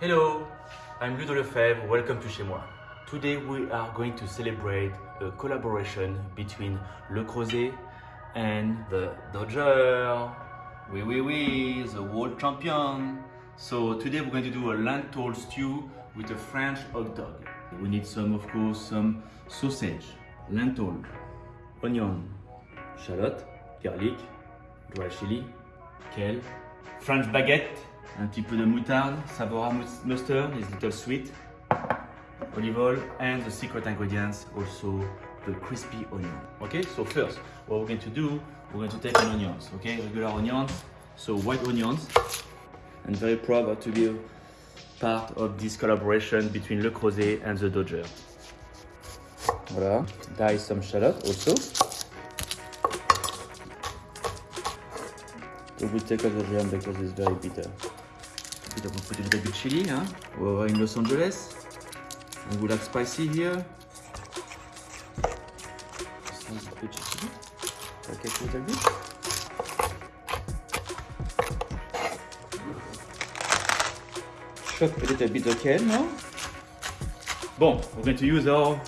Hello, I'm Ludo Lefebvre, welcome to Chez Moi. Today we are going to celebrate a collaboration between Le Creuset and the Dodger. Oui, oui, oui, the world champion. So today we're going to do a lentil stew with a French hot dog. We need some, of course, some sausage, lentil, onion, shallot, garlic, dry chili, kale, French baguette, un petit peu de moutarde, Savora mustard is little sweet, olive oil, and the secret ingredients also the crispy onion. Okay, so first, what we're going to do, we're going to take an onions, okay, regular onions, so white onions. I'm very proud to be part of this collaboration between Le Creuset and the Dodger. Voilà, dice some shallot also. So we take out the jam because it's very bitter. We will put a little bit chili, huh? We're in Los Angeles. And we like spicy here. Just a little bit chili. Okay, a little bit. Chop a little bit of kale now. Bon, we're going to use our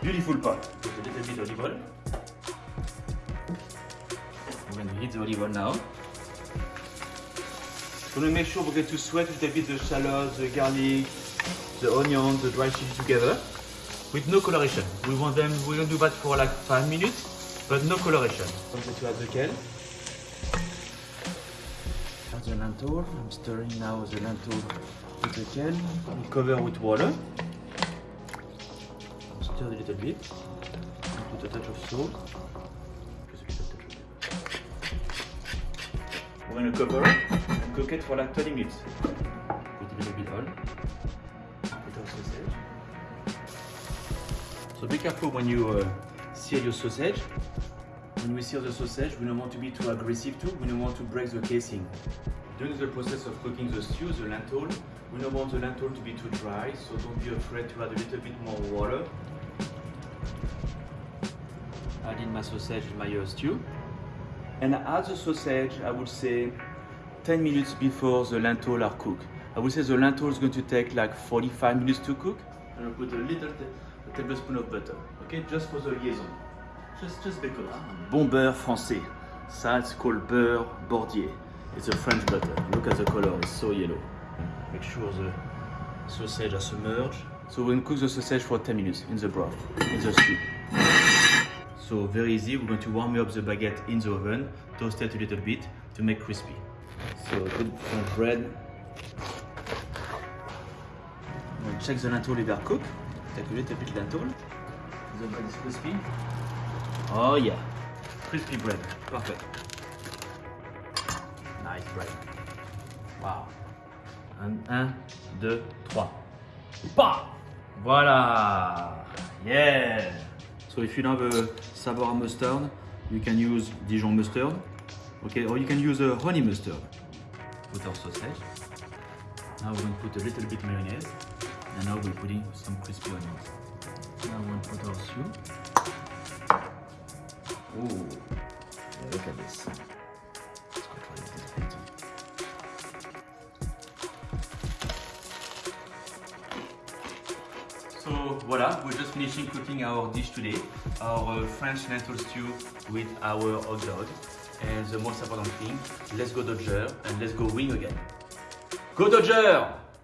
beautiful pot. Put a little bit of olive oil. We're going to heat the olive oil now. We're going to make sure we're going to sweat a little bit the shallot, the garlic, the onion, the dry chili together with no coloration. We want them, we're going to do that for like five minutes, but no coloration. I'm going to add the kale. Add the lentil. I'm stirring now the lentil with the kale. We cover with water. Stir a little bit. Put a touch of salt. We're going to cover it and cook it for like 20 minutes. Put a little bit oil. Put our sausage. So be careful when you uh, sear your sausage. When we sear the sausage, we don't want to be too aggressive too. We don't want to break the casing. During the process of cooking the stew, the lentil, we don't want the lentil to be too dry, so don't be afraid to add a little bit more water. Add in my sausage in my uh, stew. And add the sausage, I would say, 10 minutes before the lentil are cooked. I would say the lentil is going to take like 45 minutes to cook. And I'll put a little a tablespoon of butter, okay, just for the liaison. Just, just because. Ah, bon beurre français. Ça, it's called beurre bordier. It's a French butter. Look at the color, it's so yellow. Make sure the sausage are submerged. So we're going to cook the sausage for 10 minutes in the broth, in the stew. So very easy, we're going to warm up the baguette in the oven, toast it a little bit to make crispy. So good French bread. Check the lentil if they are cooked. Take a little bit lentil. The bread is crispy. Oh yeah, crispy bread, perfect. Nice bread. Wow. Un, un, deux, trois. Bah! Voilà! Yeah! So if you have a Savora mustard, you can use Dijon mustard. Okay, or you can use a honey mustard. Put our sausage. Now we're going to put a little bit mayonnaise. And now we're putting some crispy onions. Now we're going to put our stew. Ooh, look at this. So voila, we're just finishing cooking our dish today, our French lentil stew with our hot dog. And the most important thing, let's go Dodger and let's go win again. Go Dodger!